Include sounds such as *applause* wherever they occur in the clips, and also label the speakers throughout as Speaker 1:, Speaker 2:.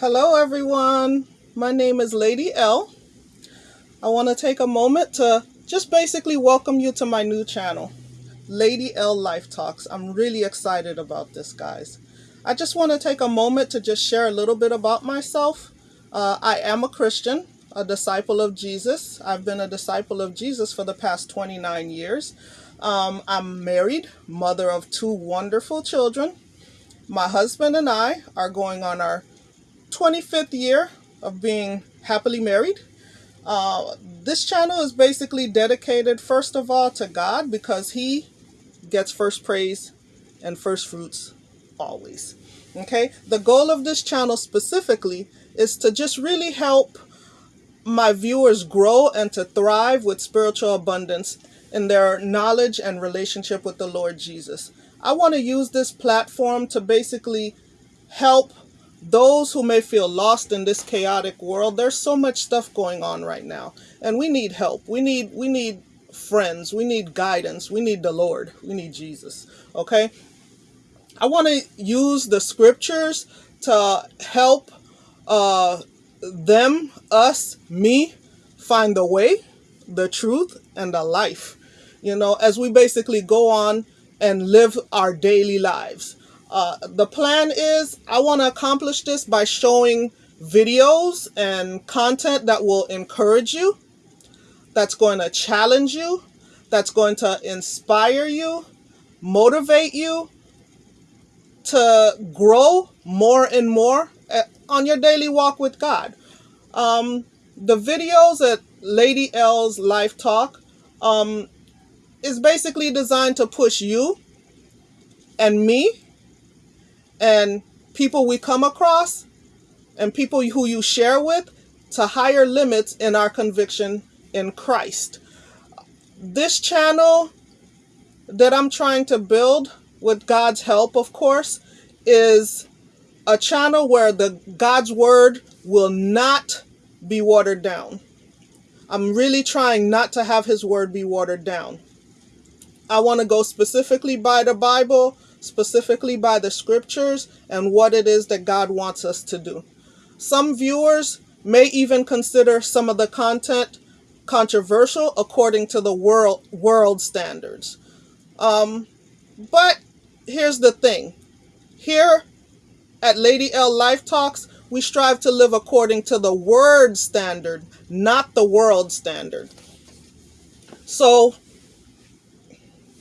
Speaker 1: Hello, everyone. My name is Lady L. I want to take a moment to just basically welcome you to my new channel, Lady L Life Talks. I'm really excited about this, guys. I just want to take a moment to just share a little bit about myself. Uh, I am a Christian, a disciple of Jesus. I've been a disciple of Jesus for the past 29 years. Um, I'm married, mother of two wonderful children. My husband and I are going on our 25th year of being happily married. Uh, this channel is basically dedicated, first of all, to God because He gets first praise and first fruits always. Okay, the goal of this channel specifically is to just really help my viewers grow and to thrive with spiritual abundance in their knowledge and relationship with the Lord Jesus. I want to use this platform to basically help those who may feel lost in this chaotic world. There's so much stuff going on right now, and we need help. We need we need friends. We need guidance. We need the Lord. We need Jesus. Okay? I want to use the scriptures to help uh, them, us, me find the way, the truth, and the life. You know, as we basically go on and live our daily lives. Uh, the plan is I want to accomplish this by showing videos and content that will encourage you, that's going to challenge you, that's going to inspire you, motivate you to grow more and more eh, on your daily walk with God. Um, the videos at Lady L's Life Talk um, is basically designed to push you and me and people we come across and people who you share with to higher limits in our conviction in Christ. This channel that I'm trying to build with God's help, of course, is a channel where the God's word will not be watered down. I'm really trying not to have his word be watered down. I want to go specifically by the Bible, specifically by the scriptures, and what it is that God wants us to do. Some viewers may even consider some of the content controversial according to the world world standards. Um, but here's the thing. Here at Lady L Life Talks, we strive to live according to the word standard, not the world standard. So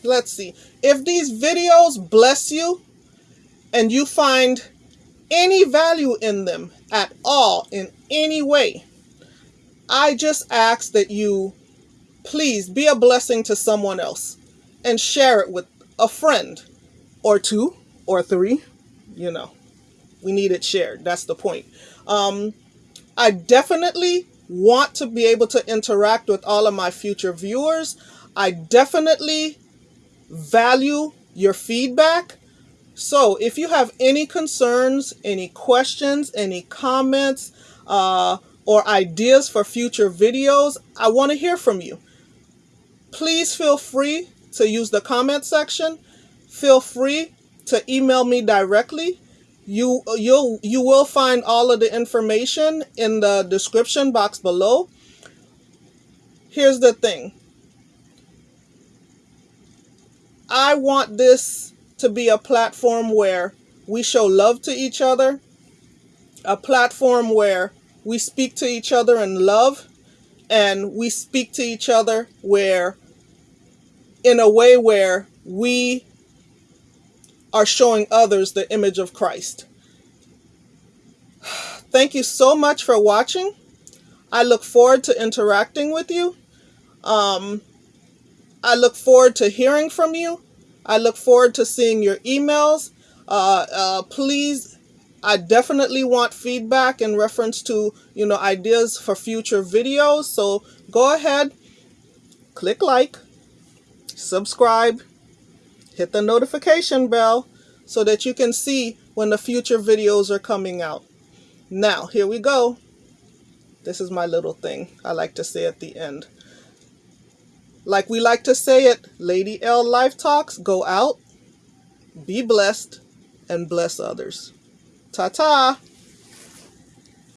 Speaker 1: let's see. If these videos bless you and you find any value in them at all in any way, I just ask that you please be a blessing to someone else and share it with a friend or two or three, you know. We need it shared. That's the point. Um, I definitely want to be able to interact with all of my future viewers. I definitely value your feedback. So if you have any concerns, any questions, any comments, uh, or ideas for future videos, I want to hear from you. Please feel free to use the comment section. Feel free to email me directly. You, you'll, you will find all of the information in the description box below. Here's the thing. I want this to be a platform where we show love to each other, a platform where we speak to each other in love, and we speak to each other where, in a way where we are showing others the image of Christ. *sighs* Thank you so much for watching. I look forward to interacting with you. Um, I look forward to hearing from you. I look forward to seeing your emails. Uh, uh, please, I definitely want feedback in reference to, you know, ideas for future videos. So go ahead, click like, subscribe, hit the notification bell so that you can see when the future videos are coming out. Now, here we go. This is my little thing I like to say at the end. Like we like to say it, Lady L Life Talks, go out, be blessed, and bless others. Ta-ta!